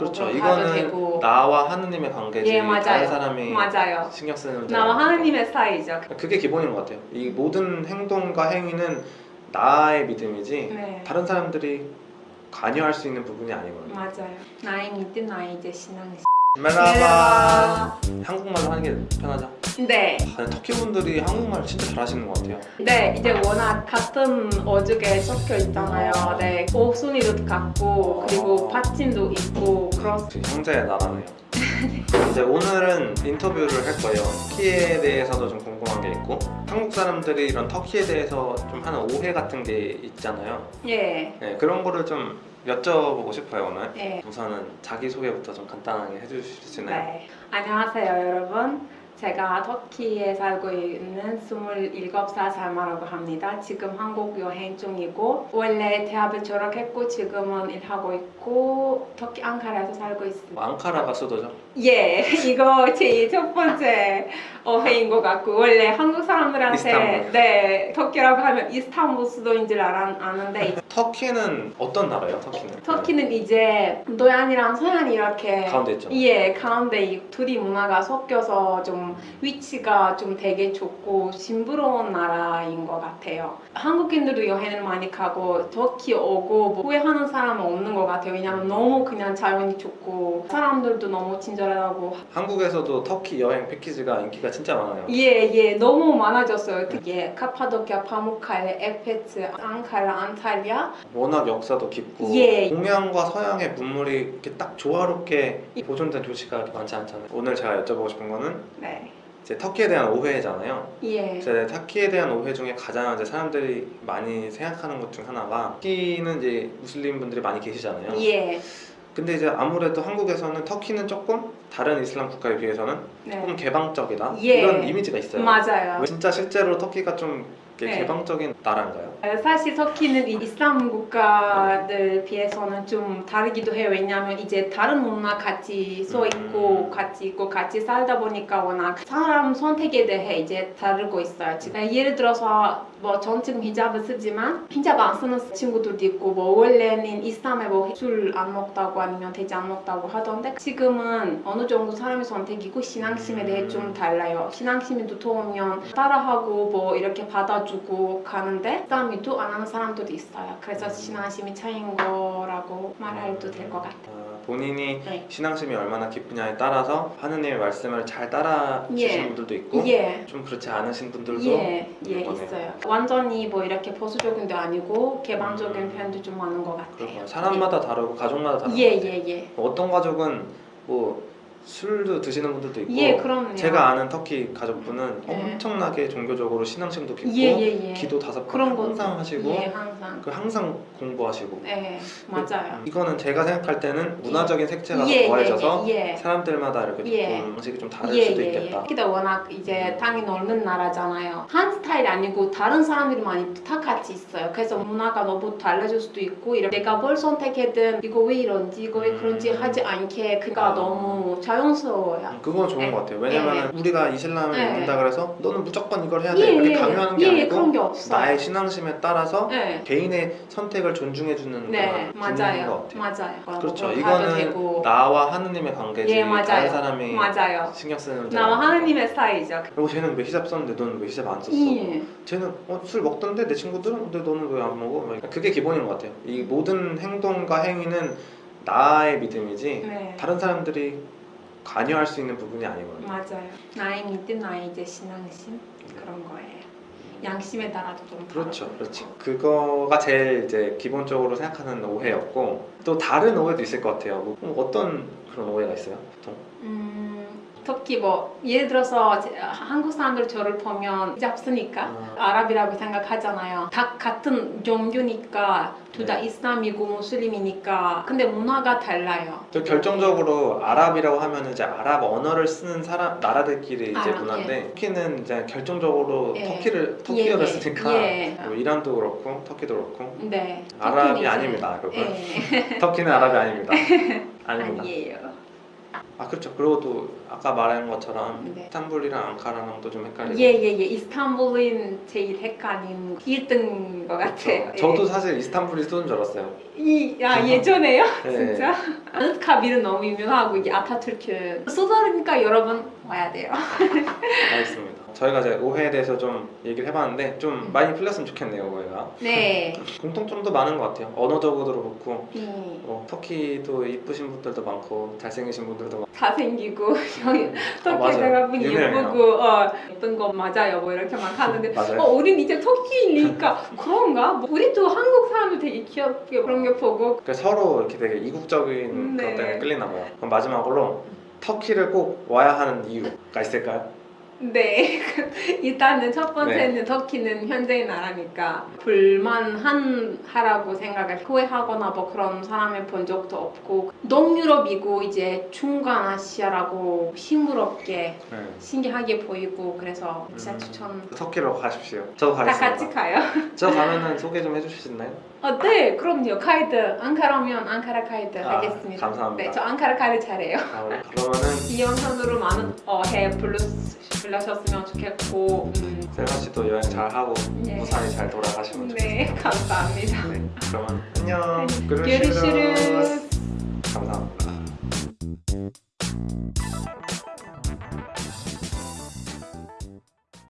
그렇죠. 하도 이거는 되고 나와 하느님의 관계지 예, 맞아요. 다른 사람이 맞아요. 신경 쓰는 나와 하느님의 사이죠. 그게 기본인 것 같아요. 이 모든 행동과 행위는 나의 믿음이지 네. 다른 사람들이 관여할 수 있는 부분이 아니거든요. 맞아요. 나의 믿음, 나의 이제 신앙. 메라바 한국말로 하는 게 편하죠. 네. 아, 터키 분들이 한국말 진짜 잘하시는 것 같아요. 네, 이제 워낙 같은 어죽에 섞여 있잖아요. 네, 옥순이도 같고 그리고 받침도 있고 그런. 그 형제의 나라네요. 이제 오늘은 인터뷰를 할 거예요. 터키에 대해서도 좀 궁금한 게 있고 한국 사람들이 이런 터키에 대해서 좀 하는 오해 같은 게 있잖아요. 예. 네, 그런 거를 좀 여쭤보고 싶어요 오늘. 예. 우선은 자기 소개부터 좀 간단하게 해주실 수 있나요? 네. 안녕하세요, 여러분. 제가 터키에 살고 있는 27살 살마라고 합니다. 지금 한국 여행 중이고 원래 대학을 졸업했고 지금은 일하고 있고 터키 앙카라에서 살고 있습니다. 뭐 앙카라가 수도죠. 예, 이거 제 첫 번째 어회인 것 같고 원래 한국 사람들한테 이스탄불. 네 터키라고 하면 이스탄불 수도인 줄 알아, 아는데 터키는 어떤 나라예요? 터키는? 터키는 이제 동양이랑 서양이 이렇게 가운데 있죠. 예, 가운데 이 둘이 문화가 섞여서 좀 위치가 좀 되게 좋고 싱그러운 나라인 것 같아요. 한국인들도 여행을 많이 가고 터키 오고 뭐 후회하는 사람은 없는 것 같아요. 왜냐면 너무 그냥 자연이 좋고 사람들도 너무 친절하고 한국에서도 터키 여행 패키지가 인기가 진짜 많아요. 예, 예, 너무 많아졌어요. 특히 카파도키아, 파무칼레, 에페츠, 앙카라, 안탈리아 워낙 역사도 깊고 예. 동양과 서양의 문물이 이렇게 딱 조화롭게 보존된 도시가 많지 않잖아요. 오늘 제가 여쭤보고 싶은 거는 네, 이제 터키에 대한 오해잖아요. 예, 이제 터키에 대한 오해 중에 가장 이제 사람들이 많이 생각하는 것 중 하나가 터키는 이제 무슬림 분들이 많이 계시잖아요. 예, 근데 이제 아무래도 한국에서는 터키는 조금 다른 이슬람 국가에 비해서는 조금 네, 개방적이다 예. 이런 이미지가 있어요. 맞아요. 진짜 실제로 터키가 좀 네. 개방적인 나라인가요? 사실 터키는 이 이슬람 국가들 비해서는 좀 다르기도 해요. 왜냐하면 이제 다른 문화 같이 써 있고 음. 같이 있고 같이 살다 보니까 워낙 사람 선택에 대해 이제 다르고 있어요. 지금 예를 들어서 뭐전 지금 히잡을 쓰지만 히잡 안 쓰는 친구들도 있고 뭐 원래는 이슬람에 뭐 술 안 먹다고 아니면 돼지 안 먹다고 하던데 지금은 어느 정도 사람의 선택이고 신앙심에 대해 좀 달라요. 신앙심이 두터우면 따라하고 뭐 이렇게 받아주 고 가는데 이슬람이도 안 하는 사람들도 있어요. 그래서 신앙심이 차이인 거라고 말해도 될 것 같아요. 아, 본인이 네. 신앙심이 얼마나 깊으냐에 따라서 하느님의 말씀을 잘 따라 예. 주시는 분들도 있고 예. 좀 그렇지 않으신 분들도 예, 예. 있어요. 완전히 뭐 이렇게 보수적인 도 아니고 개방적인 음. 편도 좀 많은 것 같아요. 그렇구나. 사람마다 다르고 가족마다 다르고 예, 예, 예. 어떤 가족은 뭐 술도 드시는 분들도 있고 예. 제가 아는 터키 가족분은 예. 엄청나게 종교적으로 신앙심도 깊고 예, 예, 예. 기도 다섯 번거 항상 하시고 예, 항상. 그 항상 공부하시고 네, 맞아요. 이거는 제가 생각할 때는 문화적인 색채가 예, 더해져서 예, 예. 사람들마다 이렇게 예. 방식이 좀 다를 예, 수도 예, 예. 있겠다. 터키도 워낙 이제 땅이 넓은 나라잖아요. 한 스타일이 아니고 다른 사람들이 많이 다 같이 있어요. 그래서 문화가 너무 달라질 수도 있고 이렇게 내가 뭘 선택했든 이거 왜 이런지 이거 왜 그런지 음. 하지 않게 그가 아. 너무 자연스러워요. 음, 그건 좋은 예. 것 같아요. 왜냐면 우리가 이슬람을 예. 믿는다 그래서 너는 무조건 이걸 해야 돼 예, 이렇게 예, 강요하는 게 예, 아니고 그런 게. 나의 신앙심에 따라서 네, 개인의 선택을 존중해 주는 네, 그런 분위기인 맞아요, 것 같아요. 맞아요. 그렇죠. 이거는 되고. 나와 하느님의 관계지 예, 맞아요. 다른 사람이 맞아요. 신경 쓰는 문제 나와 하느님의 사이죠. 그리고 쟤는 왜 히잡 썼는데 너는 왜 히잡 안 썼어? 예. 쟤는 어, 술 먹던데 내 친구들은 근데 너는 왜 안 먹어? 막 그게 기본인 것 같아요. 이 모든 행동과 행위는 나의 믿음이지 네. 다른 사람들이 관여할 수 있는 부분이 아니거든요. 맞아요. 나의 믿음, 나의 이제 신앙심 그런 거예요. 양심에 따라도 좀 그렇죠. 그렇죠. 그거가 제일 이제 기본적으로 생각하는 오해였고 또 다른 오해도 있을 것 같아요. 뭐, 그럼 어떤 그런 오해가 있어요, 보통? 음, 특히 뭐 예를 들어서 제- 한국 사람들 저를 보면 히잡 쓰니까 아. 아랍이라고 생각하잖아요. 다 같은 종교니까 둘다 네. 이슬람이고 무슬림이니까 근데 문화가 달라요. 또 결정적으로 아랍이라고 하면 이제 아랍 언어를 쓰는 사람 나라들끼리 이제 아, 문화인데 터키는 이제 결정적으로 예. 터키를 터키어를 예, 예. 쓰니까 예. 뭐 이란도 그렇고 터키도 그렇고 네. 아랍이 아닙니다, 여러분. 예. 터키는 아랍이 아닙니다. 아닙니다. 아니에요. 아 그렇죠. 그리고 또 아까 말한 것처럼 네. 이스탄불이랑 앙카라랑 또좀 헷갈리고. 예예예 이스탄불은 제일 헷갈린 1등인 것 같아요. 그렇죠. 저도 사실 이스탄불이 쏘는 줄 알았어요. 이, 아 예전에요? 네. 진짜? 아누트카빌은 너무 유명하고 이게 아타투르크 쏘다니까 여러분 와야 돼요. 알겠습니다. 저희가 이제 오해에 대해서 좀 얘기를 해봤는데 좀 많이 풀렸으면 좋겠네요 오해가. 네. 공통점도 많은 것 같아요. 언어적으로도 그렇고 네. 뭐 터키도 이쁘신 분들도 많고 잘생기신 분들도 많고 잘생기고 터키 맞아요. 대가분이 유명해요. 예쁘고 어, 예쁜 거 맞아요 뭐 이렇게 막 하는데 맞아요. 어 우린 이제 터키니까 그런가? 뭐 우리도 한국 사람들 되게 귀엽게 그런 게 보고 그래서 서로 이렇게 되게 이국적인 네. 그것 때문에 끌리나 봐요. 그럼 마지막으로 터키를 꼭 와야 하는 이유가 있을까요? 네 일단은 첫 번째는 네. 터키는 현재의 나라니까 불만한 하라고 생각을 후회하거나 뭐 그런 사람을 본 적도 없고 동유럽이고 이제 중간 아시아라고 싱그럽게 네. 신기하게 보이고 그래서 진짜 음. 추천 터키로 가십시오. 저도 다 가겠습니다. 같이 가요. 저 가면은 소개 좀 해주실 수 있나요? 아, 네, 그럼요. 카이드 앙카라면 앙카라 카이드 아, 하겠습니다. 감사합니다. 네, 저 앙카라 카이드 잘해요. 아, 그러면은 이 영상으로 많은 어해 불러주셨으면 좋겠고 음. 세라 씨도 여행 잘 하고 네. 부산이 잘 돌아가시면 네, 좋겠습니다. 네, 감사합니다. 네, 그러면 안녕. 네. 그루시르 감사합니다.